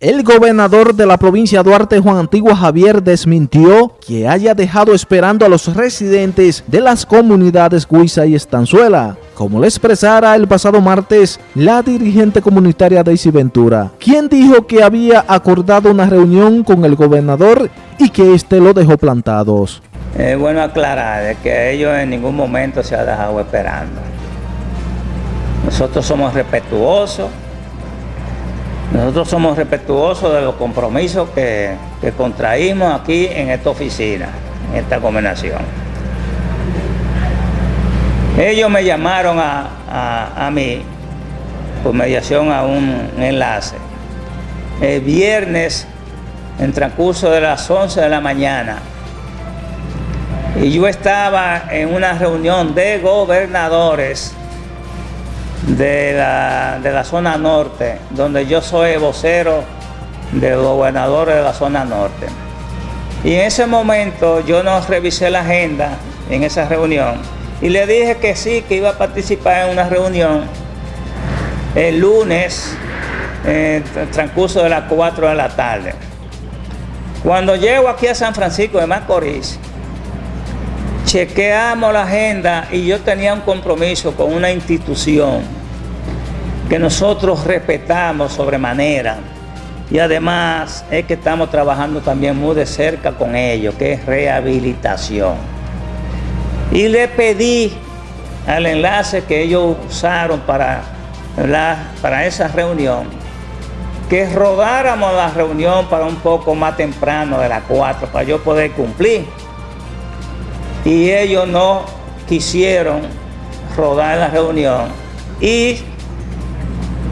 El gobernador de la provincia Duarte, Juan Antigua Javier, desmintió que haya dejado esperando a los residentes de las comunidades Guisa y Estanzuela, como le expresara el pasado martes la dirigente comunitaria Daisy Ventura, quien dijo que había acordado una reunión con el gobernador y que éste lo dejó plantados. Es bueno aclarar que ellos en ningún momento se ha dejado esperando. Nosotros somos respetuosos nosotros somos respetuosos de los compromisos que, contraímos aquí en esta oficina, en esta combinación. Ellos me llamaron a, mí por mediación a un enlace. El viernes, en transcurso de las 11 de la mañana, y yo estaba en una reunión de gobernadores de la, zona norte, donde yo soy vocero de los gobernadores de la zona norte. Y en ese momento yo no revisé la agenda en esa reunión y le dije que sí, que iba a participar en una reunión el lunes, en transcurso de las 4 de la tarde. Cuando llego aquí a San Francisco de Macorís, chequeamos la agenda y yo tenía un compromiso con una institución que nosotros respetamos sobremanera y además es que estamos trabajando también muy de cerca con ellos, que es rehabilitación. Y le pedí al enlace que ellos usaron para, para esa reunión, que rodáramos la reunión para un poco más temprano de las 4, para yo poder cumplir y ellos no quisieron rodar la reunión y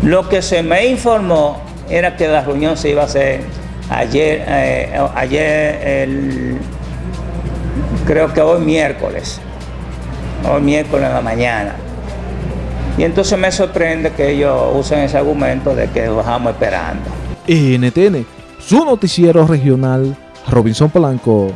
lo que se me informó era que la reunión se iba a hacer ayer, eh, ayer creo que hoy miércoles, hoy miércoles en la mañana. Y entonces me sorprende que ellos usen ese argumento de que lo bajamos esperando. NTN, su noticiero regional, Robinson Polanco.